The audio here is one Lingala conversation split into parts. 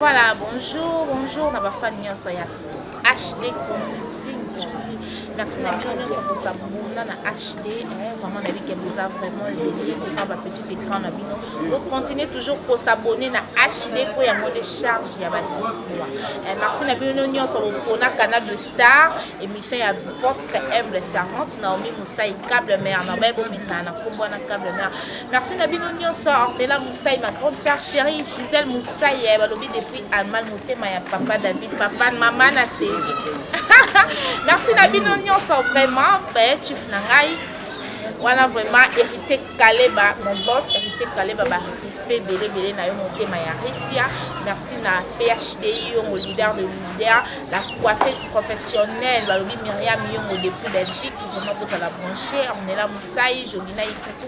Voilà, bonjour, bonjour na ba fan nyonso ya HD Consulting TV. Merci na bino nyonso ko s'abonner na HD, eh, vraiment na bike boza vraiment libere devant ba petit écran na bino. Donc continuez toujours ko s'abonner na HD po yango les charges ya ba site quoi. Eh, merci na bino nyonso ko pona canal de star, émission ya votre humble servante Naomi Moussaï Cable Mère na ba bo misana kombo na Cable Mère. Merci na bino nionso Ornella Moussaï ma grande sœur chérie Gisèle Moussaï eh, balobi depuis Allemagne motema ya papa David papa maman na Sylvie Merci na bino nionso vraiment eh, chief na ngai wana vraiment héritier kaleba mon boss héritier kaleba ba respect belé belé na yo motema ya Russia merci na PHDI yongo leader de leader la coiffeuse professionnelle balobi Myriam yongo depuis Belgique vraiment bozala branché Ornella Moussaï Jolina Ikutu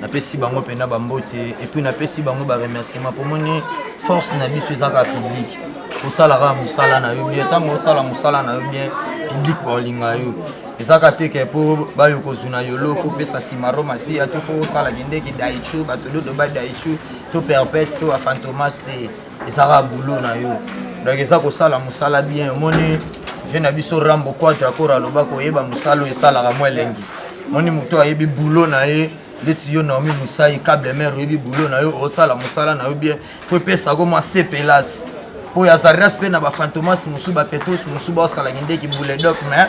Napesi bango pena ba mbote et puis napesi bango ba remerciement po moni force na biso eza kaka public kosala kaka musala na yo bien tango osala musala na yo bien public ba olinga yo eza kaka te ke po bayo kozuna yolo fo pesa simaro masiya to fo osala kindeki daichu bato dodo ba daichu to perpète to ba fantomas te ezaka boulot na yo donc eza kosala mosala bien omoni vie na biso rambo quadre akora aloba koyeba mosala oyo esalaka mwa elengi moni moto ayebi boulot na ye ndeti yo naomi mosai cable mare oyebi boulot na yo osala mosala na yo bien fo epesako mwa sepelas mpo ya zardas mpe na bafantomas mosusu bapetros mosusu baosala kindeki bouledok mais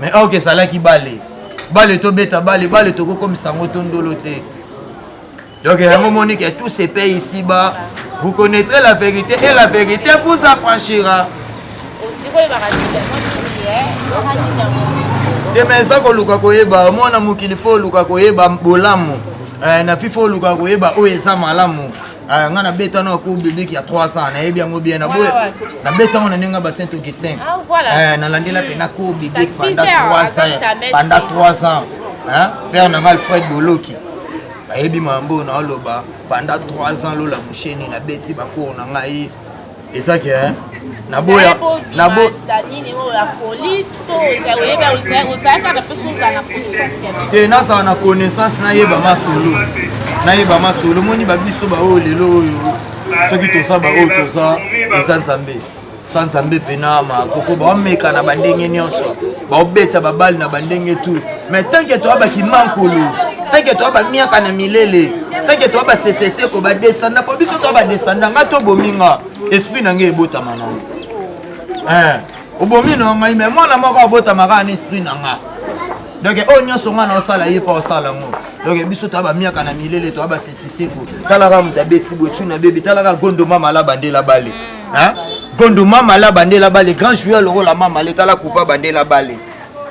mais ok ezalaki bale bale tobeta bale bale tokokomisa yango to ndolo te donc yango moni ke tout se paye ici bas vous connaîtrez la vérité et la vérité vous affranchira te mais eza koluka koyeba mwana mokili fo oluka koyeba bolamu eh, na fi fo oluka koyeba oyo eza malamu Ah, nga na beta na ko bebe ki ya 300 na yebi yango bien na boya na beta ngo na nenga ba Saint Augustin ah, eh na landela pe na ko bebe pendant 300 pendant 300 hein père na nga Alfred Boloki ayebi mambo na oloba pendant 3 ans lola musheni na beti ba cours na ngai eza ke naboya nabo te nazala na connaissance nayeba masolo nayeba masolo omoni babiso baoyo lelo oyo soki toza baoyo toza eza nzambe sa nzambe mpena makoko bameka na bandenge nyonso baobeta babale na bandenge tu mais tant que toa bakimankulu tant que toa bamiaka na milele tant que toa baseseseko badesanda mpo biso toa badesanda nga tobomi nga esprit na ngai ebotama nango eh, obomi na ngai mais mwana moko abotama kaka na esprit na nga donc oyo oh, nyonso ngai naosala ye mpo osala yango donc biso toa bamiaka na milele toa baseseseko talaka moto abeti botu na bebi talaka gondoma malaba nde labale hein gondo mama la bandela bale grand joueur lokola mama le tala kupa bandela bale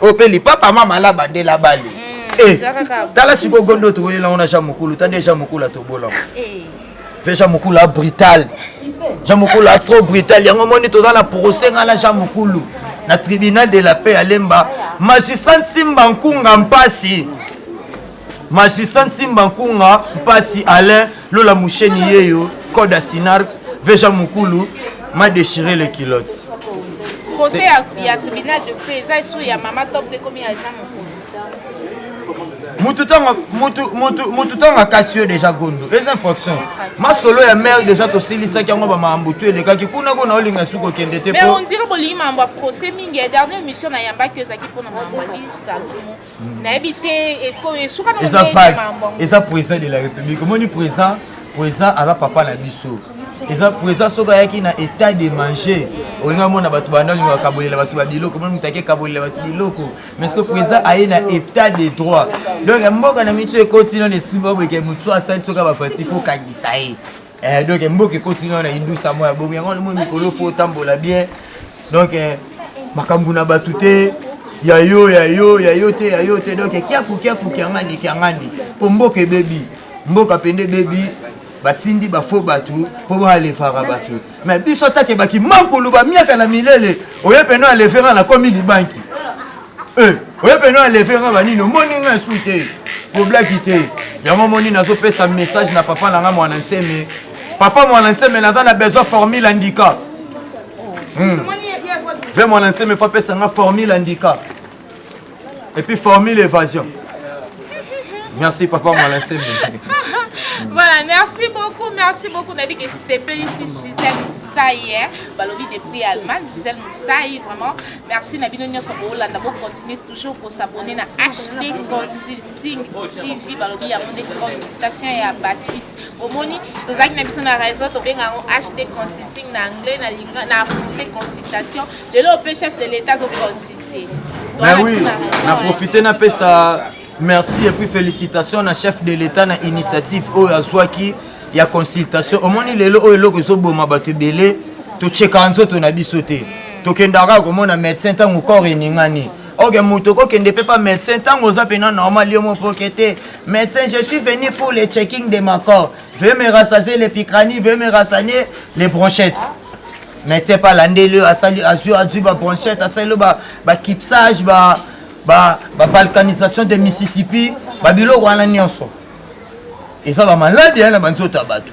oyo mpe lipapa mama la bandela bale mm, eh, tala sikoyo gondo towelela ngo na jean mokulu ta nde jean mokulu atobola eh. ve jean mokulu a brutal jean mokulu a trop brutal yango moni toza na procès ngai na jean mokulu na tribunal de la paix ya lemba magistrat nsimba nkunga mpasi Magistrat Nsimba Nkunga Mpasi Alain Lola Musheni Yeyo Code à Sinarc Veja Mukulu m'a déchiré les culottes. Procès ya, ya tribunal de paix eza esu ya mama top te komi ya Jean Mukulu. Mutu tanga mutu mutu mutu tanga kati yo déjà gondo. Les infractions. Ma solo ya mère déjà to silisa ki yango ba mambu tu elekaki kuna kuna olinga suko kende te po. Mais on dirait bolingi mambo ya procès mingi. Dernière mission na yamba ki ezaki pona mambo ya salon. nayebi te esuka na eza vague eza président de la république omoni président président aza papa na biso eza président soki ayaki na état de manger olingi amona bato bandali bakabolela bato ba biloko moni moto ake kabolela bato biloko mais soki président aye na état de droit donc mboka na mitu ekoti nano esili baboyeke motu asali soki abafati kokangisa ye Eh, donc mboka ekoti na na indusa moya bomi yango mo mikolo fo otambola bien donc eh, makambo na bato te ya yo ya yo ya yo te ya yo te donc eh, kiaku kiaku kiangani kiangani mpo mboka ebebi mboka mpende ebebi batindi bafo bato mpo baalefaka bato me biso atakebaki mankulu bamiaka na milele oye mpena alefera nakomi libanki Eh, oye pena aleve nga banini omoni nga esu te koblaki te yango omoni nazopesa message na papa na nga mwana nseme papa mwana nseme naza na besoin formule handicap hmm. ve mwana nseme fa pesa nga formule handicap epuis formule évasion merci papa mwana nseme voilà merci beaucoup merci beaucoup nayebi ke sepelisi gisele mosai balobi depuis allemagne gisele mosai vraiment Merci na bino nionso bolanda bo continuer toujours ko s'abonner na HD Consulting TV balobi ya monde consultation ya ba site omoni tozaki na biso na réseau tobenga yango HD Consulting na anglais na linga na français consultation lelo pe chef de l'état zo consulter mais oui na profiter na pesa Merci et puis felicitations na chef de l'etat na initiative oyo azwaki ya consultation omoni lelo oyo eloko ezoboma bato ebele totyekaka nzoto na biso te tokendaka komona médecin ntango corps eningani oke moto okokende mpe pa médecin ntango oza mpena normal yo mopoke te médecin je suis venu pour le checking de ma corps veuillez me rassasier le picranie veuillez me rassanier les bronchettes médecin mpe alandeli yo azwi bazwi ba bronchette asali yo bakipsage ba, ba, ba ba ba balkanisation de mississippi ba biloko wana nyonso eza ba maladi ya na banzoto ya bato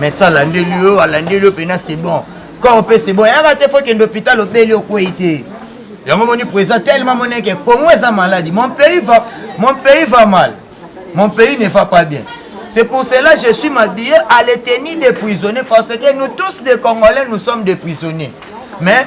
médecin alandeli yo alandeli yo mpena c'est bon corps mpe c'est bon yaka te fo kende hôpital obeli okwei te yango moni président tellement moneke congo eza maladi mon pays va mon pays va mal mon pays ne va pas bien C'est pour cela que je suis m'habillé à les tenir des prisonniers parce que nous tous des Congolais, nous sommes des prisonniers. Mais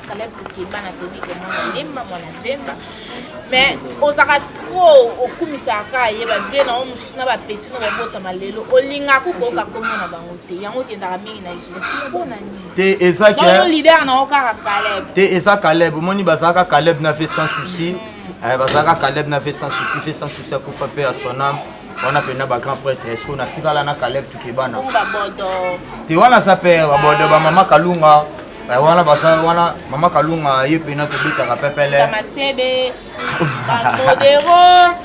Caleb Lukeba na tobi ke mwana Lemba mwana Vemba mais ozaka trop okumisaka kaka ye ba vie na yo mosusu na ba petit no babotama lelo olingaka kokoyoka kombo na bango te yango okendaka mingi na jeu mpo na nini te eza ke yo leader na yo kaka Caleb te eza Caleb omoni bazalaka Caleb na vie sans souci mm. eh, bazalaka Caleb na vie sans souci vie sans souci akufa mpe ya son âme wana mpenza bagrand prêtre esko natikala na caleb tukebana te wana aza pere babodo bamama kalunga Eh, wana baza wana mama kalunga ye pena tobetaka pepelemasebe bamodero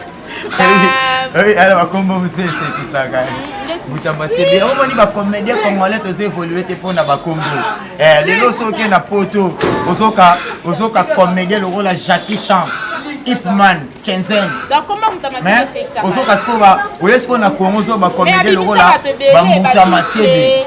ala bakombo mosu esekisaka mutamasebe omoni bacomédien congolais tozo évolue te mpo na bakombo eh, lelo soki na poto ozoka ozoka comédien lokola jacki chan ipman chenzen ozoka sikoyo oye sikoyo na congo ozoba comédien lokola bamutamasebe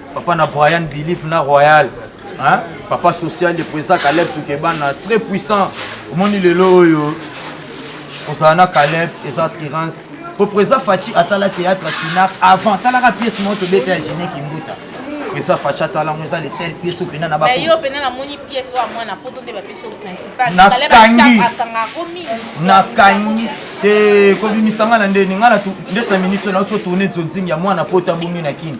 Papa na Brian Belief na Royal. Hein? Papa social de président Caleb Sukebana, très puissant. Omoni lelo oyo kozala na Caleb eza assurance. Po président Fatshi atala théâtre Sinar avant talaka pièce moko tobeta ya Gene Kimbuta. Président Fatshi atala ngo eza le seul pièce oyo pena na ba. Mais yo pena na moni pièce oyo mwana poto nde ba pièce oyo principal. Na kangi. Na kangi. Te kobimisa nga na ndeni nga na ndesa minute na oso tourner zonzing ya mwana poto abungi na kini.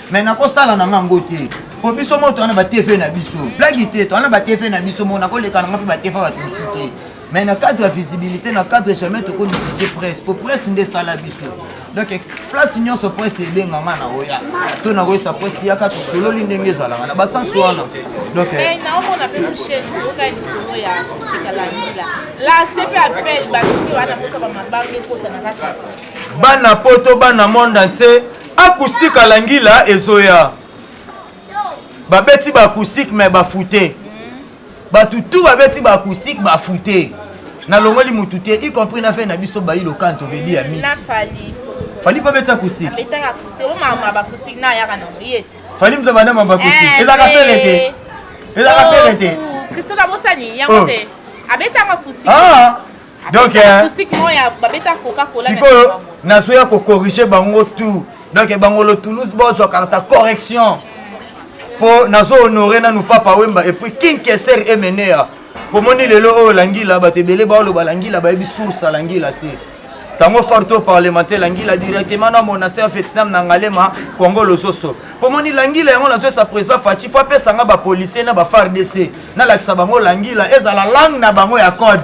mais nakosala na nga ngo te po biso moko towana ba tv na biso blagi te towana ba tv na biso moko nakoleka na nga mpe ba tv bato mosusu te mais na cadre ya visibilité na cadre jamais tokonutise presse po presse nde esala biso donc place nyonso presse ebenga nga na oya to nakoyesa presse yaka tosololi ndenge ezalaka na basansi wana donc eh, naomona mpe mosheni oyoka lisolo ya stikalanila la sepe appel balingi wana mposa bamabanga ekota na kati ya bana poto bana monde entier Acoustique ya langila ezoya babeti ba acoustique mais ba foute batu tout babeti ba acoustique ba foute nalongoli mutu te y compris na fai na biso bayi lokanto vedi ya misi fali mpe abeti acoustique fali mpe abanda mamba acoustique ezalaka fele te ezalaka fele te christo nabosani yango te abetaka acoustique donc sikoyo naso ya kocorrige bango tout donc bangolo toulouse bozwa karta correction mpo nazo honore nanu papa wemba epuis king keser emenea pomoni lelo oyo langila bato ebele baoloba langila bayebi source ya langila te tango farto parlementaire langila directement na monase ya vietnam na ngalema kongo lososo pomoni langila yango nazo esa président faci fo apesanga bapolicier na bafardc nalakisa bango langila ezala langue na bango ya code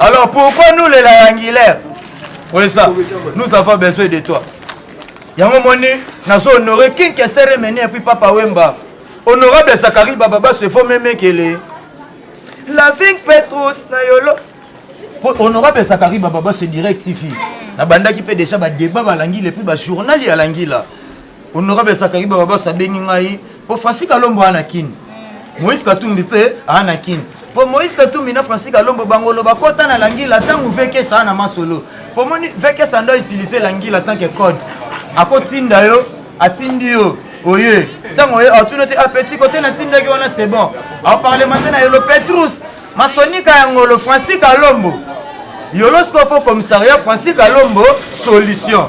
Alors pourquoi nous les Langulaires Oui ça, nous avons besoin de toi. yango moni nazo honore king kesere meni epuis papa wemba honorable zakari bababa sefo memekele la ving petrus na yolo po honorable zakari bababa se direct tifi nabandaki mpe deja badeba balangila epuis bajournal ya langila Honorable Zacharie Bababas abengi ngai po Francis Kalombo ana Kin. Moïse Katumbi pe ana Kin. Po Moïse Katumbi na Francis Kalombo bangolo bakota na Langila tangu VK saa na masolo. Po moni VK saa ndo utiliser Langila tant que code. Akotinda yo, atindi yo. Oye, tango oye atuna te apeti kote na tindaki wana c'est bon. Au parlementaire na yolo Petrus, masonika ya ngolo Francis Kalombo. Yolosko fo commissariat Francis Kalombo solution.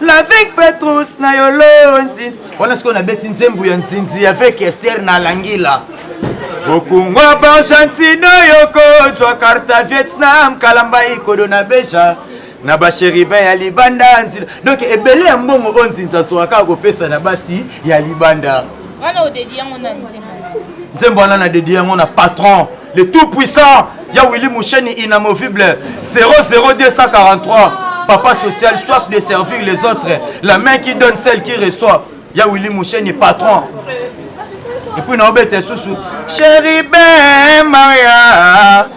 L'avec Petrus na yolo nzinzi. Wana sikoyo nabeti nzembo ya nzinzi avec Esther na Langila. Okungwa Argentine yoko jwa karta Vietnam kalamba ikodo na beja na basheribe ya libanda nzila donc ebele ya mbongo oyo nzinzi azwaka akopesa na basi ya libanda Wana odedi yango na nzembo wana. Nzembo wana na dedi yango na patron le tout puissant ya Willy Musheni inamovible 00243 papa social soif de servir les autres la main qui donne celle qui reçoit ya Willy Musheni patron epuis naobeta esusu cheribe maria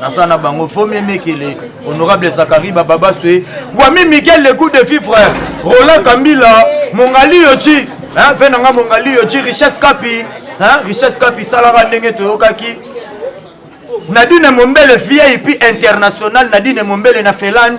naza na bango vomie mekele honorable zakariba babaswe wami mikel le coup de fille frère roland kambila mongaliyo ci ve na nga mongaliyo ci richesse kapi richesse kapi salaka ndenge toyokaki nadine mombele vip international nadine mombele na finlande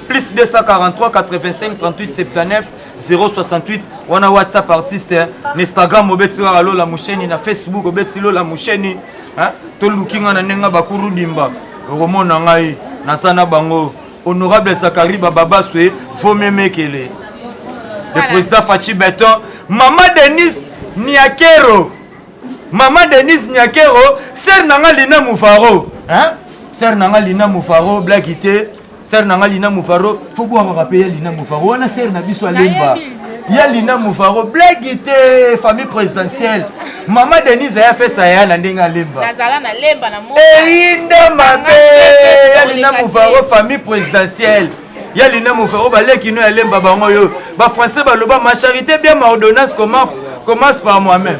plus 243 85 38 79 068 wana whatsapp artiste eh. na instagram obeti kaka lola musheni na facebook obeti lola musheni eh. toluki ngai na ndenge bakuru dimba okomona ngai naza na bango honorable zakari bababaswe eh. vomemekele le président faci beton mama denise niakero mama denise niakero sere na ngai lina mufaro sere na ngai lina mufaro blakite Sœur na nga Lina Mufaro, faut boire rappeler ya Lina Mufaro. Wana sœur na biso alemba. Ya Lina Mufaro, blague te, famille présidentielle. Maman Denise aya fête ya na ndenge alemba. Nazala na lemba na mona. Eyinda mabe. Ya Lina Mufaro, famille présidentielle. Ya Lina Mufaro baleki no ya lemba bango yo. Ba français baloba ma charité bien ma ordonnance comment commence par moi-même.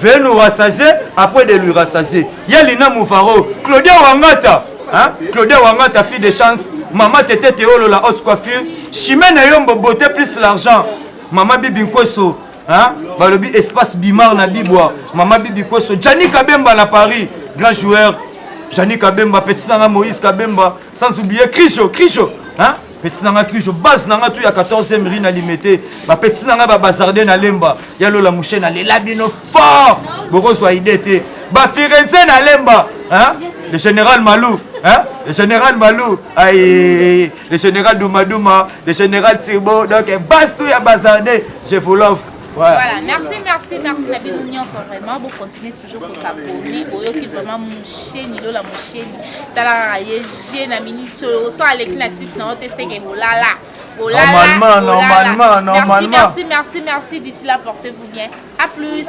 veuillez nous rassasier après de lui rassasier ye lina muvaro claudia wangata hein? claudia wangata fille de chance mama tete teolo la haute coiffure chimene yombo beauté plus l'argent mama bibi nkweso hein? balobi espace bimar na bibwa mama bibi kweso jani kabemba na paris grand joueur jani kabemba petit nanga moïse kabemba sans oublier krisho krisho hein? Petit na nga Krizo, base na nga tout ya 14e rue na Limete. Ba petit na nga ba bazarde na Lemba, ya Lola Mouche na lela bino fort. Boko zwa idée te. Ba Firenze na Lemba, hein? Le général Malou, hein? Le général Malou, aïe, le général Douma Douma, le général Tirbo, donc base tout ya bazarde. Je vous love. Voilà. voilà, merci, merci, merci na bino nyonso vraiment, vous continuez toujours ko s'abonner oyoki vraiment musheni lola musheni tala kaka ye je na minute oyo oso aleki na site na yo te seke bolala normalement normalement normalement merci merci merci d'ici là portez vous bien à plus